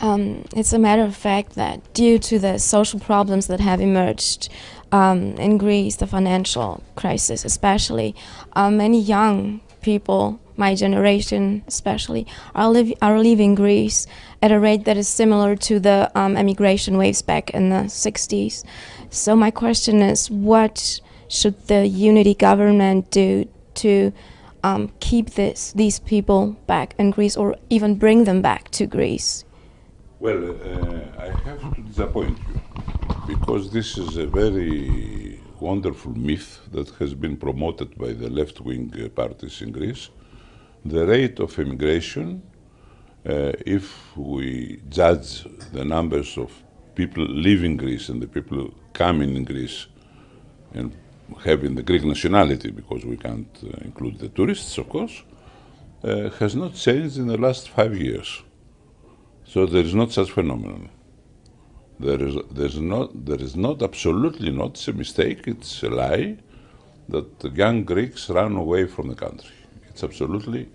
Um, it's a matter of fact that due to the social problems that have emerged um, in Greece, the financial crisis especially, uh, many young people, my generation especially, are, li are leaving Greece at a rate that is similar to the um, emigration waves back in the 60s. So my question is, what should the unity government do to um, keep this, these people back in Greece or even bring them back to Greece? Well, uh, I have to disappoint you because this is a very wonderful myth that has been promoted by the left wing uh, parties in Greece. The rate of immigration, uh, if we judge the numbers of people leaving Greece and the people coming in Greece and having the Greek nationality, because we can't uh, include the tourists, of course, uh, has not changed in the last five years. So there is not such phenomenon. There is, there's not, there is not, absolutely not, it's a mistake, it's a lie, that the young Greeks run away from the country. It's absolutely,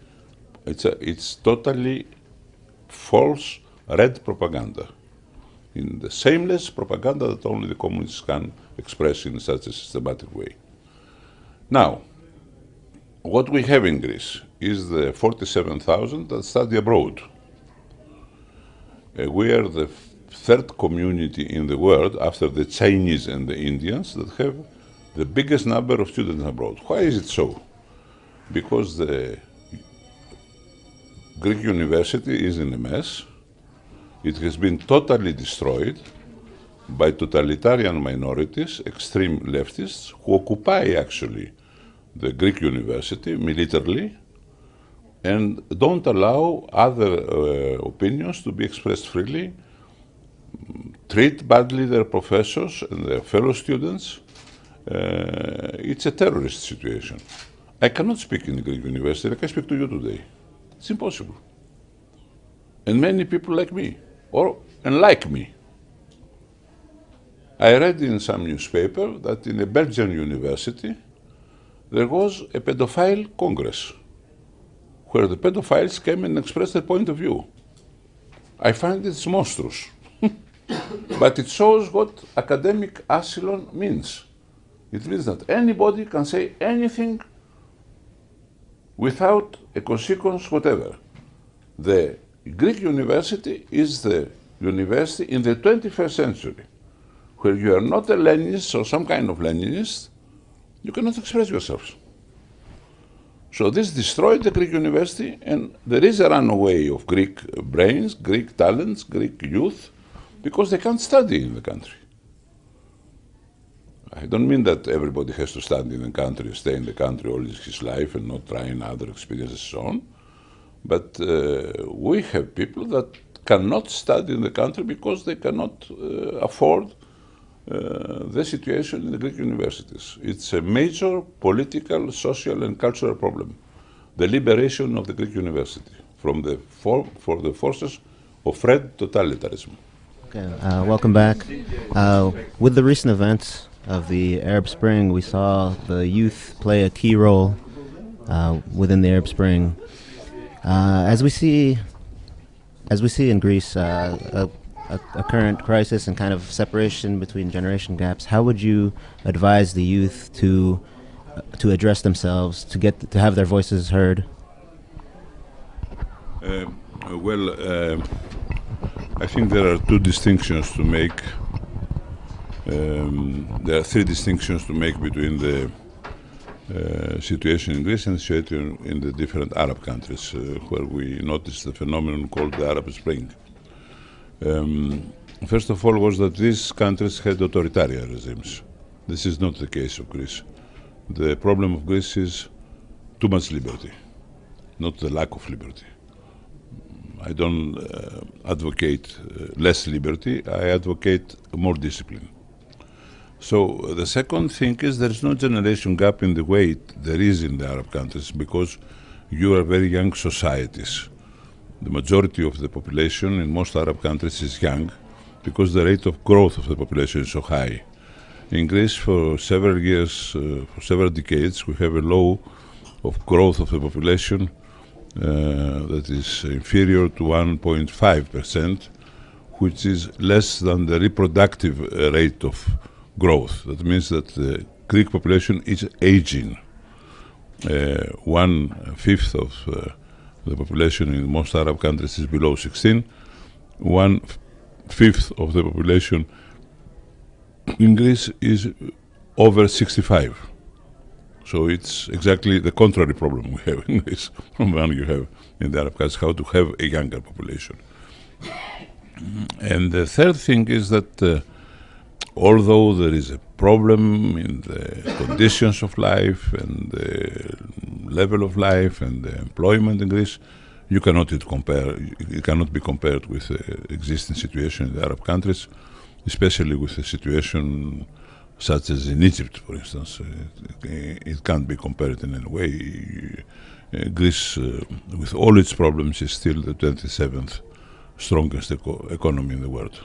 it's, a, it's totally false red propaganda. In the shameless propaganda that only the communists can express in such a systematic way. Now, what we have in Greece is the 47,000 that study abroad. Uh, we are the third community in the world after the Chinese and the Indians that have the biggest number of students abroad. Why is it so? Because the Greek university is in a mess. It has been totally destroyed by totalitarian minorities, extreme leftists, who occupy actually the Greek university militarily and don't allow other uh, opinions to be expressed freely, treat badly their professors and their fellow students. Uh, it's a terrorist situation. I cannot speak in the Greek university like I speak to you today. It's impossible. And many people like me, or unlike me. I read in some newspaper that in a Belgian university there was a pedophile congress where the pedophiles came and expressed their point of view. I find it's monstrous. but it shows what academic asylum means. It means that anybody can say anything without a consequence whatever. The Greek university is the university in the 21st century where you are not a Leninist or some kind of Leninist, you cannot express yourselves. So this destroyed the Greek university, and there is a runaway of Greek brains, Greek talents, Greek youth, because they can't study in the country. I don't mean that everybody has to study in the country, stay in the country all his life and not try in other experiences and so on. But uh, we have people that cannot study in the country because they cannot uh, afford uh, the situation in the Greek universities. It's a major political, social, and cultural problem. The liberation of the Greek university from the for, for the forces of red totalitarianism. Okay, uh, welcome back. Uh, with the recent events of the Arab Spring, we saw the youth play a key role uh, within the Arab Spring. Uh, as we see, as we see in Greece, a a, a, current crisis and kind of separation between generation gaps, how would you advise the youth to uh, to address themselves, to get to have their voices heard? Uh, well, uh, I think there are two distinctions to make. Um, there are three distinctions to make between the uh, situation in Greece and situation in the different Arab countries, uh, where we noticed the phenomenon called the Arab Spring. Um, first of all was that these countries had authoritarian regimes. This is not the case of Greece. The problem of Greece is too much liberty, not the lack of liberty. I don't uh, advocate uh, less liberty, I advocate more discipline. So the second thing is there is no generation gap in the way there is in the Arab countries because you are very young societies the majority of the population in most Arab countries is young because the rate of growth of the population is so high. In Greece, for several years, uh, for several decades, we have a low of growth of the population uh, that is inferior to 1.5 percent, which is less than the reproductive uh, rate of growth. That means that the Greek population is aging. Uh, one fifth of uh, the population in most Arab countries is below 16. One fifth of the population in Greece is over 65. So it's exactly the contrary problem we have in Greece from one you have in the Arab countries, how to have a younger population. And the third thing is that uh, although there is a problem in the conditions of life and the level of life and the employment in Greece, you cannot it compare. It cannot be compared with the existing situation in the Arab countries, especially with the situation such as in Egypt, for instance. It, it can't be compared in any way. Uh, Greece, uh, with all its problems, is still the 27th strongest eco economy in the world.